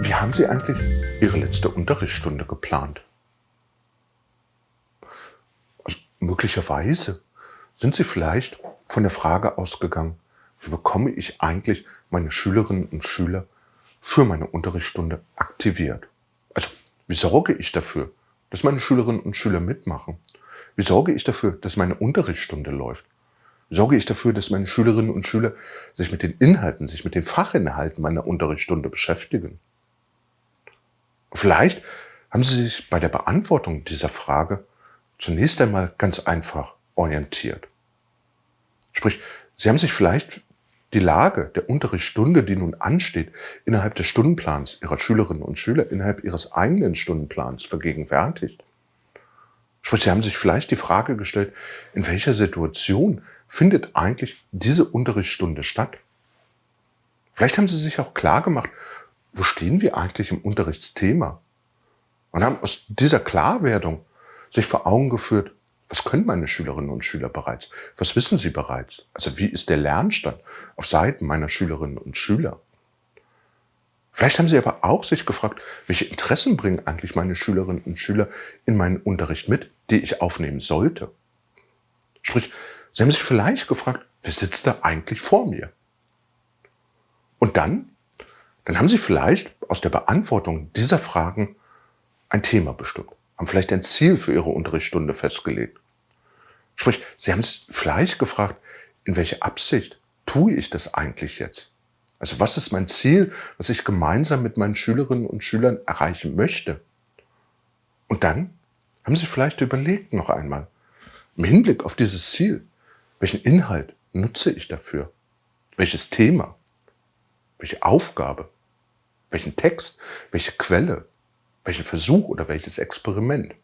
Wie haben Sie eigentlich Ihre letzte Unterrichtsstunde geplant? Also, möglicherweise sind Sie vielleicht von der Frage ausgegangen, wie bekomme ich eigentlich meine Schülerinnen und Schüler für meine Unterrichtsstunde aktiviert? Also, wie sorge ich dafür, dass meine Schülerinnen und Schüler mitmachen? Wie sorge ich dafür, dass meine Unterrichtsstunde läuft? Sorge ich dafür, dass meine Schülerinnen und Schüler sich mit den Inhalten, sich mit den Fachinhalten meiner Unterrichtsstunde beschäftigen? Vielleicht haben Sie sich bei der Beantwortung dieser Frage zunächst einmal ganz einfach orientiert. Sprich, Sie haben sich vielleicht die Lage der Unterrichtsstunde, die nun ansteht, innerhalb des Stundenplans Ihrer Schülerinnen und Schüler, innerhalb Ihres eigenen Stundenplans vergegenwärtigt. Sprich, Sie haben sich vielleicht die Frage gestellt, in welcher Situation findet eigentlich diese Unterrichtsstunde statt? Vielleicht haben Sie sich auch klar gemacht, wo stehen wir eigentlich im Unterrichtsthema? Und haben aus dieser Klarwerdung sich vor Augen geführt, was können meine Schülerinnen und Schüler bereits? Was wissen sie bereits? Also wie ist der Lernstand auf Seiten meiner Schülerinnen und Schüler? Vielleicht haben Sie aber auch sich gefragt, welche Interessen bringen eigentlich meine Schülerinnen und Schüler in meinen Unterricht mit, die ich aufnehmen sollte? Sprich, Sie haben sich vielleicht gefragt, wer sitzt da eigentlich vor mir? Und dann dann haben Sie vielleicht aus der Beantwortung dieser Fragen ein Thema bestimmt, haben vielleicht ein Ziel für Ihre Unterrichtsstunde festgelegt. Sprich, Sie haben es vielleicht gefragt, in welche Absicht tue ich das eigentlich jetzt? Also was ist mein Ziel, was ich gemeinsam mit meinen Schülerinnen und Schülern erreichen möchte? Und dann haben Sie vielleicht überlegt noch einmal, im Hinblick auf dieses Ziel, welchen Inhalt nutze ich dafür? Welches Thema? welche Aufgabe, welchen Text, welche Quelle, welchen Versuch oder welches Experiment.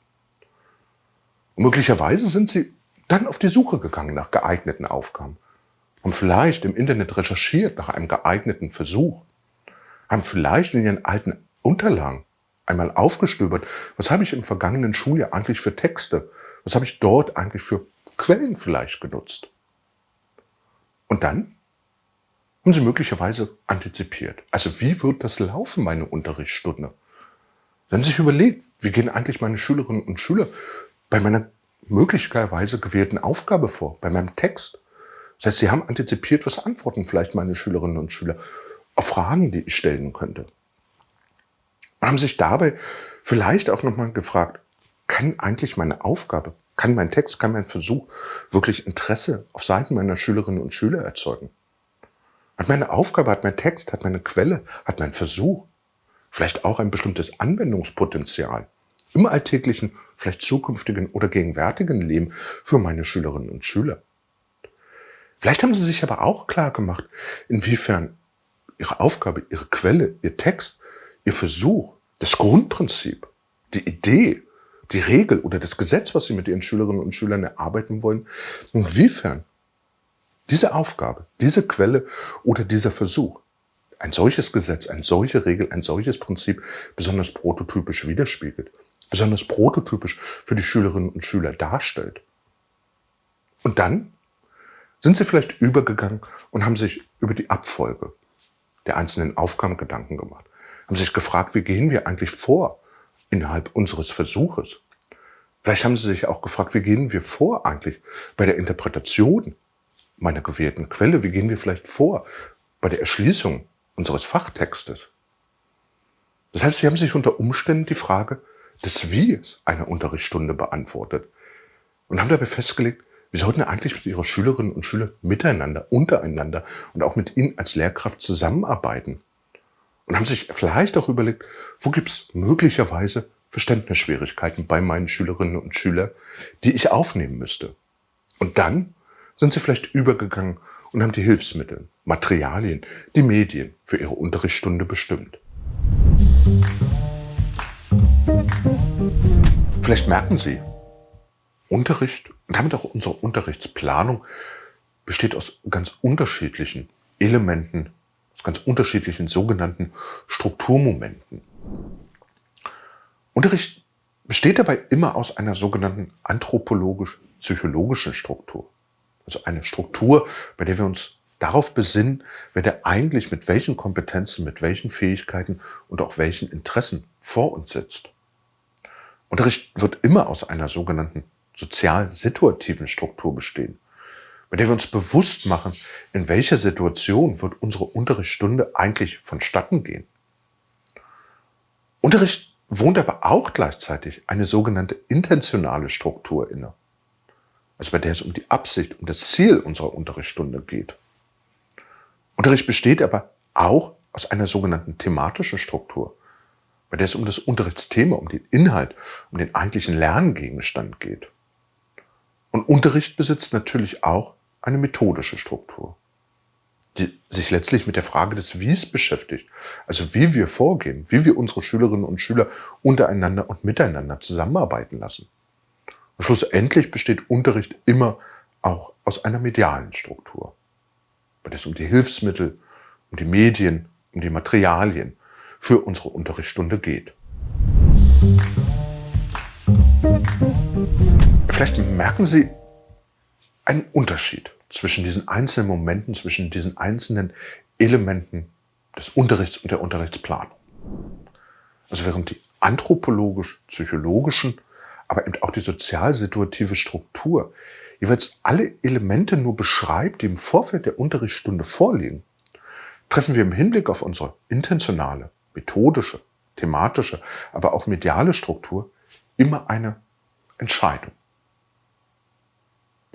Und möglicherweise sind Sie dann auf die Suche gegangen nach geeigneten Aufgaben, haben vielleicht im Internet recherchiert nach einem geeigneten Versuch, haben vielleicht in Ihren alten Unterlagen einmal aufgestöbert, was habe ich im vergangenen Schuljahr eigentlich für Texte, was habe ich dort eigentlich für Quellen vielleicht genutzt. Und dann haben Sie möglicherweise antizipiert. Also wie wird das laufen, meine Unterrichtsstunde? Haben sich überlegt, wie gehen eigentlich meine Schülerinnen und Schüler bei meiner möglicherweise gewählten Aufgabe vor, bei meinem Text. Das heißt, Sie haben antizipiert, was antworten vielleicht meine Schülerinnen und Schüler auf Fragen, die ich stellen könnte. Haben sich dabei vielleicht auch nochmal gefragt, kann eigentlich meine Aufgabe, kann mein Text, kann mein Versuch wirklich Interesse auf Seiten meiner Schülerinnen und Schüler erzeugen? Hat meine Aufgabe, hat mein Text, hat meine Quelle, hat mein Versuch, vielleicht auch ein bestimmtes Anwendungspotenzial im alltäglichen, vielleicht zukünftigen oder gegenwärtigen Leben für meine Schülerinnen und Schüler. Vielleicht haben Sie sich aber auch klar gemacht, inwiefern Ihre Aufgabe, Ihre Quelle, Ihr Text, Ihr Versuch, das Grundprinzip, die Idee, die Regel oder das Gesetz, was Sie mit Ihren Schülerinnen und Schülern erarbeiten wollen, inwiefern diese Aufgabe, diese Quelle oder dieser Versuch, ein solches Gesetz, eine solche Regel, ein solches Prinzip besonders prototypisch widerspiegelt, besonders prototypisch für die Schülerinnen und Schüler darstellt. Und dann sind sie vielleicht übergegangen und haben sich über die Abfolge der einzelnen Aufgaben Gedanken gemacht, haben sich gefragt, wie gehen wir eigentlich vor innerhalb unseres Versuches. Vielleicht haben sie sich auch gefragt, wie gehen wir vor eigentlich bei der Interpretation meiner gewählten Quelle? Wie gehen wir vielleicht vor bei der Erschließung unseres Fachtextes? Das heißt, Sie haben sich unter Umständen die Frage des Wies einer Unterrichtsstunde beantwortet und haben dabei festgelegt, wir sollten eigentlich mit Ihrer Schülerinnen und Schüler miteinander, untereinander und auch mit Ihnen als Lehrkraft zusammenarbeiten. Und haben sich vielleicht auch überlegt, wo gibt es möglicherweise Verständnisschwierigkeiten bei meinen Schülerinnen und Schülern, die ich aufnehmen müsste. Und dann sind sie vielleicht übergegangen und haben die Hilfsmittel, Materialien, die Medien für ihre Unterrichtsstunde bestimmt. Vielleicht merken Sie, Unterricht und damit auch unsere Unterrichtsplanung besteht aus ganz unterschiedlichen Elementen, aus ganz unterschiedlichen sogenannten Strukturmomenten. Unterricht besteht dabei immer aus einer sogenannten anthropologisch-psychologischen Struktur. Also eine Struktur, bei der wir uns darauf besinnen, wer der eigentlich mit welchen Kompetenzen, mit welchen Fähigkeiten und auch welchen Interessen vor uns sitzt. Unterricht wird immer aus einer sogenannten sozial-situativen Struktur bestehen, bei der wir uns bewusst machen, in welcher Situation wird unsere Unterrichtsstunde eigentlich vonstatten gehen. Unterricht wohnt aber auch gleichzeitig eine sogenannte intentionale Struktur inne, also bei der es um die Absicht, um das Ziel unserer Unterrichtsstunde geht. Unterricht besteht aber auch aus einer sogenannten thematischen Struktur, bei der es um das Unterrichtsthema, um den Inhalt, um den eigentlichen Lerngegenstand geht. Und Unterricht besitzt natürlich auch eine methodische Struktur, die sich letztlich mit der Frage des Wies beschäftigt, also wie wir vorgehen, wie wir unsere Schülerinnen und Schüler untereinander und miteinander zusammenarbeiten lassen. Und schlussendlich besteht Unterricht immer auch aus einer medialen Struktur, der es um die Hilfsmittel, um die Medien, um die Materialien für unsere Unterrichtsstunde geht. Vielleicht merken Sie einen Unterschied zwischen diesen einzelnen Momenten, zwischen diesen einzelnen Elementen des Unterrichts und der Unterrichtsplanung. Also während die anthropologisch-psychologischen, aber eben auch die sozial-situative Struktur jeweils alle Elemente nur beschreibt, die im Vorfeld der Unterrichtsstunde vorliegen, treffen wir im Hinblick auf unsere intentionale, methodische, thematische, aber auch mediale Struktur immer eine Entscheidung.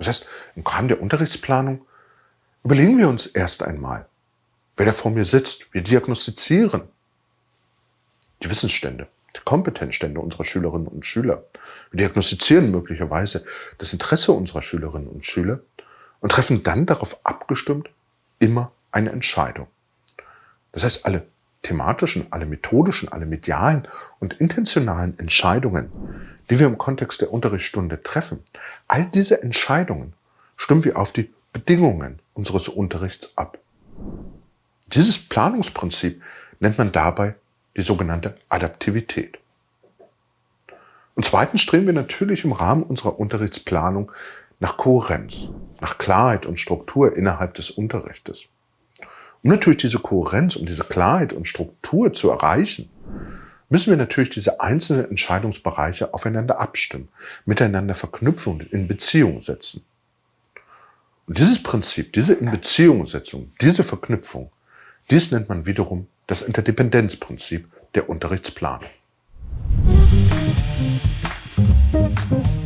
Das heißt, im Rahmen der Unterrichtsplanung überlegen wir uns erst einmal, wer da vor mir sitzt. Wir diagnostizieren die Wissensstände, die Kompetenzstände unserer Schülerinnen und Schüler. Wir diagnostizieren möglicherweise das Interesse unserer Schülerinnen und Schüler und treffen dann darauf abgestimmt immer eine Entscheidung. Das heißt, alle thematischen, alle methodischen, alle medialen und intentionalen Entscheidungen, die wir im Kontext der Unterrichtsstunde treffen, all diese Entscheidungen stimmen wir auf die Bedingungen unseres Unterrichts ab. Dieses Planungsprinzip nennt man dabei die sogenannte Adaptivität. Und zweitens streben wir natürlich im Rahmen unserer Unterrichtsplanung nach Kohärenz, nach Klarheit und Struktur innerhalb des Unterrichtes. Um natürlich diese Kohärenz, um diese Klarheit und Struktur zu erreichen, müssen wir natürlich diese einzelnen Entscheidungsbereiche aufeinander abstimmen, miteinander verknüpfen und in Beziehung setzen. Und dieses Prinzip, diese Inbeziehungssetzung, diese Verknüpfung, dies nennt man wiederum das Interdependenzprinzip der Unterrichtsplanung. Musik